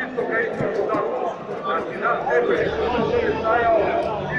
Isto kaj isto